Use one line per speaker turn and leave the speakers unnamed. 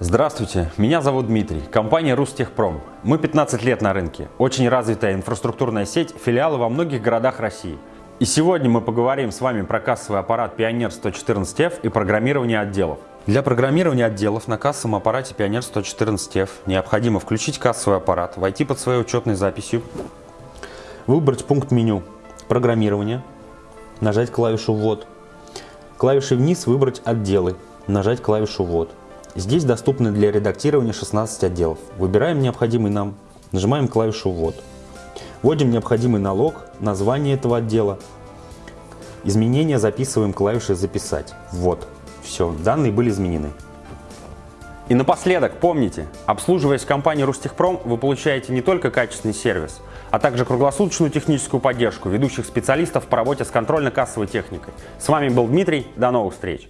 Здравствуйте, меня зовут Дмитрий, компания Рустехпром. Мы 15 лет на рынке, очень развитая инфраструктурная сеть, филиалы во многих городах России. И сегодня мы поговорим с вами про кассовый аппарат Pioneer 114F и программирование отделов. Для программирования отделов на кассовом аппарате Pioneer 114F необходимо включить кассовый аппарат, войти под своей учетной записью, выбрать пункт меню «Программирование», нажать клавишу «Ввод», клавишей вниз выбрать «Отделы», нажать клавишу «Ввод». Здесь доступны для редактирования 16 отделов. Выбираем необходимый нам, нажимаем клавишу «Ввод». Вводим необходимый налог, название этого отдела. Изменения записываем клавишей «Записать». «Ввод». Все, данные были изменены. И напоследок, помните, обслуживаясь в компании Рустехпром, вы получаете не только качественный сервис, а также круглосуточную техническую поддержку ведущих специалистов по работе с контрольно-кассовой техникой. С вами был Дмитрий, до новых встреч!